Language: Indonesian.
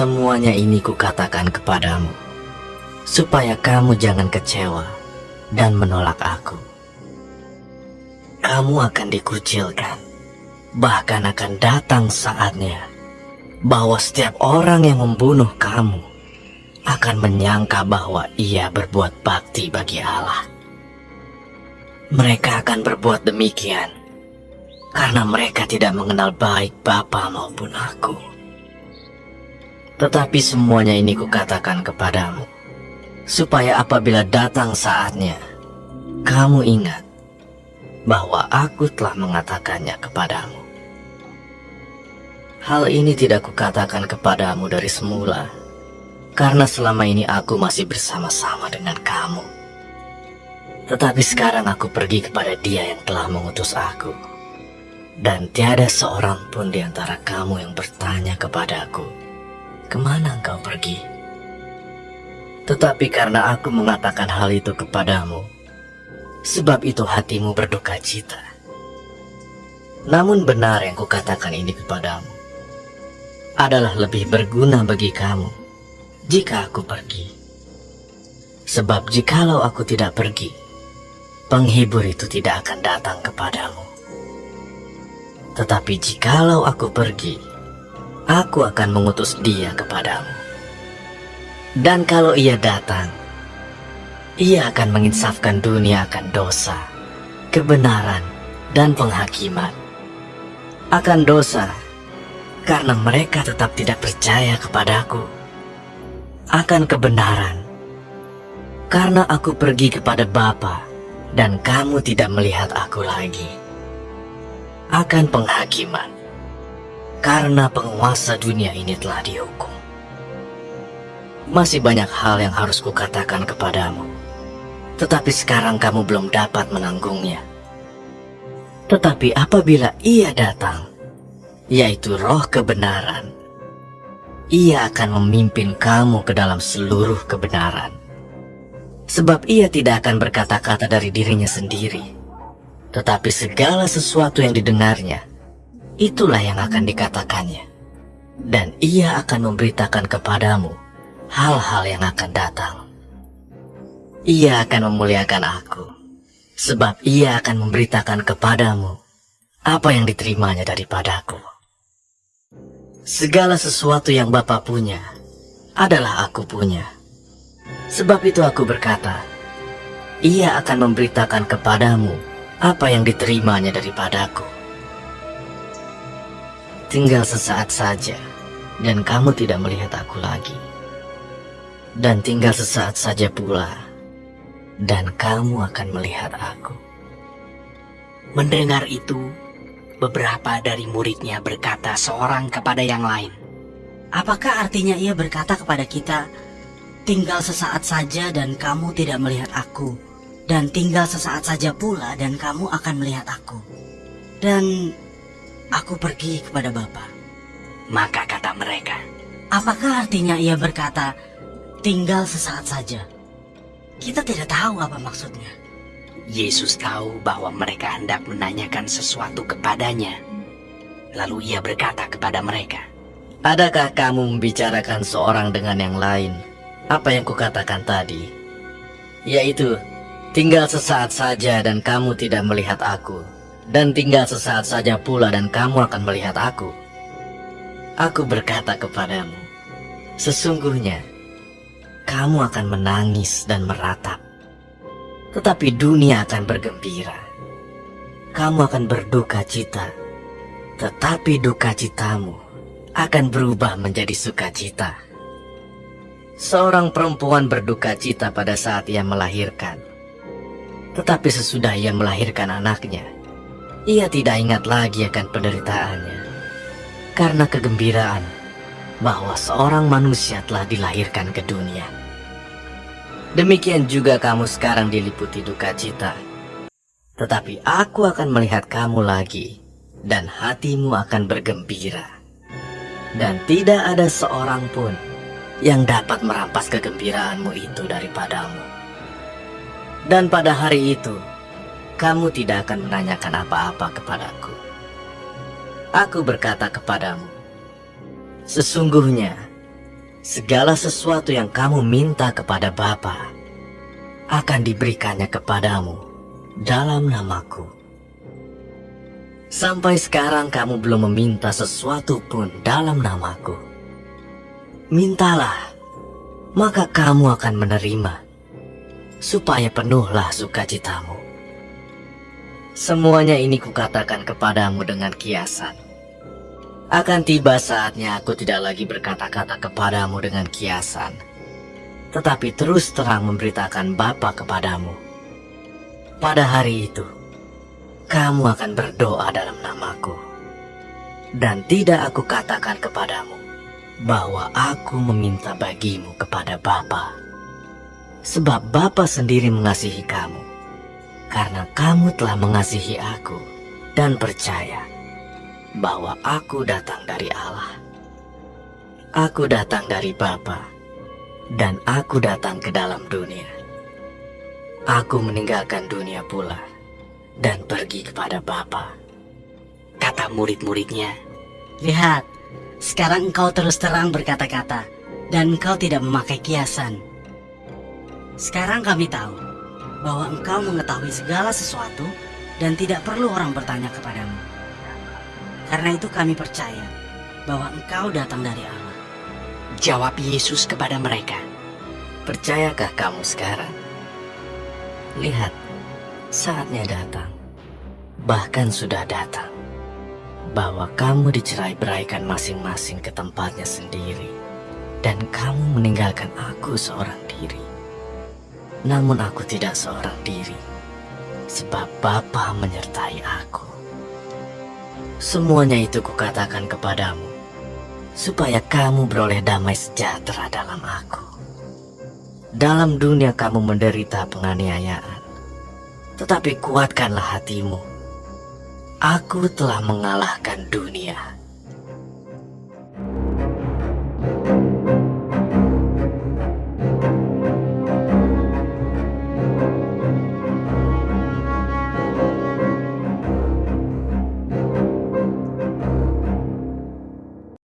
Semuanya ini kukatakan kepadamu, supaya kamu jangan kecewa dan menolak aku. Kamu akan dikucilkan, bahkan akan datang saatnya bahwa setiap orang yang membunuh kamu akan menyangka bahwa ia berbuat bakti bagi Allah. Mereka akan berbuat demikian karena mereka tidak mengenal baik Bapa maupun aku. Tetapi semuanya ini kukatakan kepadamu, supaya apabila datang saatnya, kamu ingat bahwa aku telah mengatakannya kepadamu. Hal ini tidak kukatakan kepadamu dari semula, karena selama ini aku masih bersama-sama dengan kamu. Tetapi sekarang aku pergi kepada dia yang telah mengutus aku. Dan tiada seorang pun di antara kamu yang bertanya kepadaku, ke mana engkau pergi? Tetapi karena aku mengatakan hal itu kepadamu, sebab itu hatimu berduka cita. Namun benar yang kukatakan ini kepadamu, adalah lebih berguna bagi kamu jika aku pergi. Sebab jikalau aku tidak pergi, penghibur itu tidak akan datang kepadamu. Tetapi jikalau aku pergi, aku akan mengutus dia kepadamu. Dan kalau ia datang, ia akan menginsafkan dunia akan dosa, kebenaran, dan penghakiman. Akan dosa, karena mereka tetap tidak percaya kepadaku. Akan kebenaran, karena aku pergi kepada Bapa dan kamu tidak melihat aku lagi. Akan penghakiman, karena penguasa dunia ini telah dihukum. Masih banyak hal yang harus kukatakan kepadamu, tetapi sekarang kamu belum dapat menanggungnya. Tetapi apabila ia datang, yaitu roh kebenaran, ia akan memimpin kamu ke dalam seluruh kebenaran. Sebab ia tidak akan berkata-kata dari dirinya sendiri, tetapi segala sesuatu yang didengarnya, itulah yang akan dikatakannya. Dan ia akan memberitakan kepadamu hal-hal yang akan datang. Ia akan memuliakan aku, sebab ia akan memberitakan kepadamu apa yang diterimanya daripadaku. Segala sesuatu yang Bapa punya adalah aku punya. Sebab itu aku berkata, ia akan memberitakan kepadamu apa yang diterimanya daripadaku. Tinggal sesaat saja, dan kamu tidak melihat aku lagi. Dan tinggal sesaat saja pula, dan kamu akan melihat aku. Mendengar itu, beberapa dari muridnya berkata seorang kepada yang lain, Apakah artinya ia berkata kepada kita, Tinggal sesaat saja dan kamu tidak melihat aku, dan tinggal sesaat saja pula dan kamu akan melihat aku. Dan Aku pergi kepada Bapa. Maka kata mereka, Apakah artinya ia berkata, tinggal sesaat saja? Kita tidak tahu apa maksudnya. Yesus tahu bahwa mereka hendak menanyakan sesuatu kepadanya. Lalu ia berkata kepada mereka, Adakah kamu membicarakan seorang dengan yang lain? Apa yang kukatakan tadi? Yaitu, tinggal sesaat saja dan kamu tidak melihat aku dan tinggal sesaat saja pula dan kamu akan melihat aku. Aku berkata kepadamu, sesungguhnya kamu akan menangis dan meratap, tetapi dunia akan bergembira. Kamu akan berduka cita, tetapi duka citamu akan berubah menjadi sukacita. Seorang perempuan berduka cita pada saat ia melahirkan, tetapi sesudah ia melahirkan anaknya, ia tidak ingat lagi akan penderitaannya. Karena kegembiraan bahwa seorang manusia telah dilahirkan ke dunia. Demikian juga kamu sekarang diliputi duka cita. Tetapi aku akan melihat kamu lagi dan hatimu akan bergembira. Dan tidak ada seorang pun yang dapat merampas kegembiraanmu itu daripadamu. Dan pada hari itu, kamu tidak akan menanyakan apa-apa kepadaku. Aku berkata kepadamu, sesungguhnya segala sesuatu yang kamu minta kepada Bapa akan diberikannya kepadamu dalam namaku. Sampai sekarang kamu belum meminta sesuatu pun dalam namaku. Mintalah, maka kamu akan menerima, supaya penuhlah sukacitamu. Semuanya ini kukatakan kepadamu dengan kiasan. Akan tiba saatnya aku tidak lagi berkata-kata kepadamu dengan kiasan, tetapi terus terang memberitakan Bapa kepadamu. Pada hari itu, kamu akan berdoa dalam namaku. Dan tidak aku katakan kepadamu bahwa aku meminta bagimu kepada Bapa. Sebab Bapa sendiri mengasihi kamu, karena kamu telah mengasihi aku dan percaya bahwa aku datang dari Allah. Aku datang dari Bapa, dan aku datang ke dalam dunia. Aku meninggalkan dunia pula dan pergi kepada Bapa. Kata murid-muridnya, Lihat, sekarang engkau terus terang berkata-kata, dan engkau tidak memakai kiasan. Sekarang kami tahu bahwa engkau mengetahui segala sesuatu dan tidak perlu orang bertanya kepadamu. Karena itu kami percaya bahwa engkau datang dari Allah. jawab Yesus kepada mereka. Percayakah kamu sekarang? Lihat, saatnya datang, bahkan sudah datang, bahwa kamu dicerai beraikan masing-masing ke tempatnya sendiri, dan kamu meninggalkan aku seorang diri. Namun aku tidak seorang diri, sebab Bapa menyertai aku. Semuanya itu kukatakan kepadamu, supaya kamu beroleh damai sejahtera dalam aku. Dalam dunia kamu menderita penganiayaan, tetapi kuatkanlah hatimu. Aku telah mengalahkan dunia.